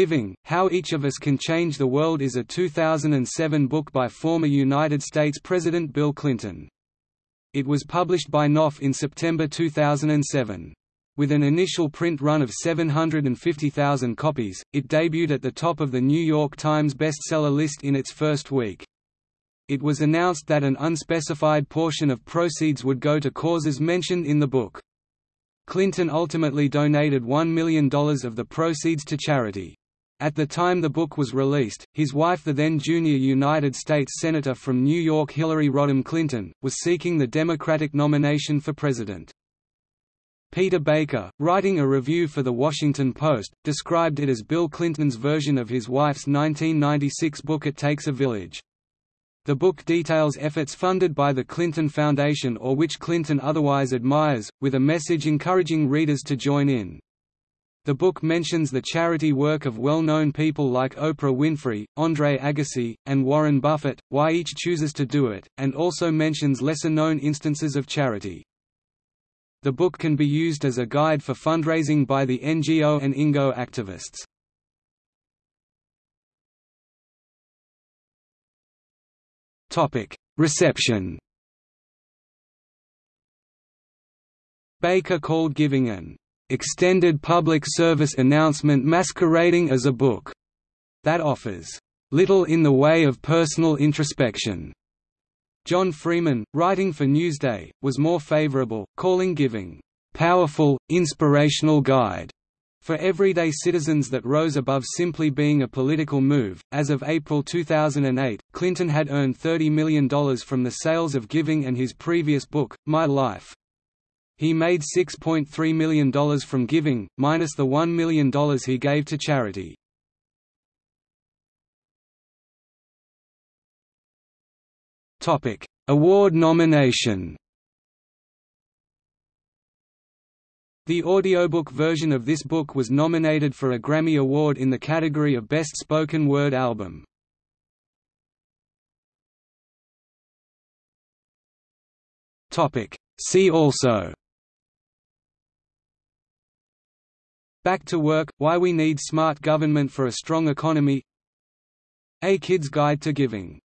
Giving, How Each of Us Can Change the World is a 2007 book by former United States President Bill Clinton. It was published by Knopf in September 2007. With an initial print run of 750,000 copies, it debuted at the top of the New York Times bestseller list in its first week. It was announced that an unspecified portion of proceeds would go to causes mentioned in the book. Clinton ultimately donated $1 million of the proceeds to charity. At the time the book was released, his wife the then junior United States Senator from New York Hillary Rodham Clinton, was seeking the Democratic nomination for president. Peter Baker, writing a review for The Washington Post, described it as Bill Clinton's version of his wife's 1996 book It Takes a Village. The book details efforts funded by the Clinton Foundation or which Clinton otherwise admires, with a message encouraging readers to join in. The book mentions the charity work of well-known people like Oprah Winfrey, Andre Agassi, and Warren Buffett, why each chooses to do it, and also mentions lesser-known instances of charity. The book can be used as a guide for fundraising by the NGO and INGO activists. Reception. Baker called giving an extended public service announcement masquerading as a book that offers little in the way of personal introspection. John Freeman, writing for Newsday, was more favorable, calling giving powerful, inspirational guide for everyday citizens that rose above simply being a political move. As of April 2008, Clinton had earned $30 million from the sales of Giving and his previous book, My Life. He made $6.3 million from Giving, minus the $1 million he gave to charity. Award nomination The audiobook version of this book was nominated for a Grammy Award in the category of Best Spoken Word Album. See also Back to Work – Why We Need Smart Government for a Strong Economy. A Kid's Guide to Giving